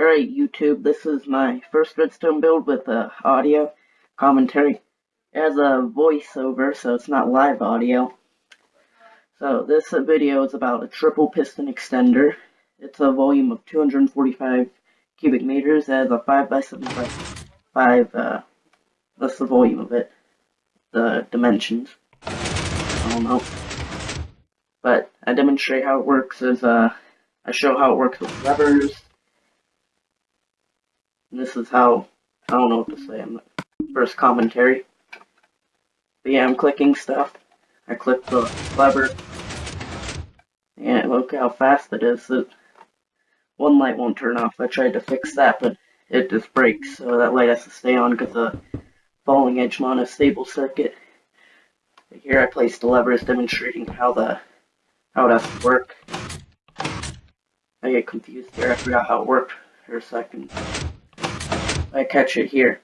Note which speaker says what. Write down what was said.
Speaker 1: Alright YouTube, this is my first redstone build with uh, audio commentary. It has a voiceover, so it's not live audio. So this uh, video is about a triple piston extender. It's a volume of 245 cubic meters. It has a 5x7 by 5, uh, that's the volume of it. The dimensions. I don't know. But I demonstrate how it works as, uh, I show how it works with levers, this is how, I don't know what to say, I'm first commentary. But yeah, I'm clicking stuff. I click the lever. And look how fast it is. It, one light won't turn off. I tried to fix that, but it just breaks. So that light has to stay on because the falling edge monostable circuit. But here I placed the levers demonstrating how the how it has to work. I get confused here. I forgot how it worked for a second. I catch it here.